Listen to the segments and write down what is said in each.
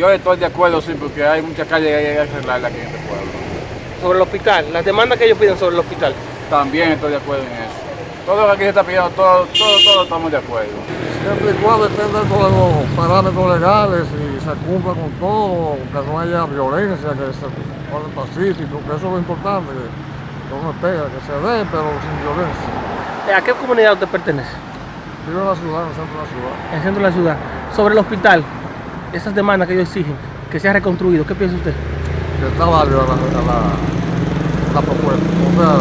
Yo estoy de acuerdo, sí, porque hay muchas calles que hay que arreglar aquí en este pueblo. Sobre el hospital, las demandas que ellos piden sobre el hospital. También estoy de acuerdo en eso. Todo lo que aquí se está pidiendo, todo, todo, todo estamos de acuerdo. Siempre y cuando estén dentro de los parámetros legales y se cumpla con todo, que no haya violencia, que se pone pacífico, que eso es lo importante, que uno espera, que se dé, pero sin violencia. ¿A qué comunidad usted pertenece? Vivo en la ciudad, en el centro de la ciudad. En el centro de la ciudad. Sobre el hospital, esas demandas que ellos exigen, que sea reconstruido, ¿qué piensa usted? que está válida la, la, la propuesta. O sea,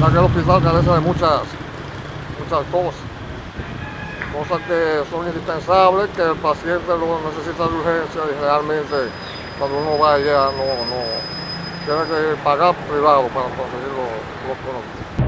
ya que el hospital carece de muchas, muchas cosas. Cosas que son indispensables, que el paciente lo necesita de urgencia y realmente cuando uno va allá no, no tiene que pagar privado para conseguir los, los productos.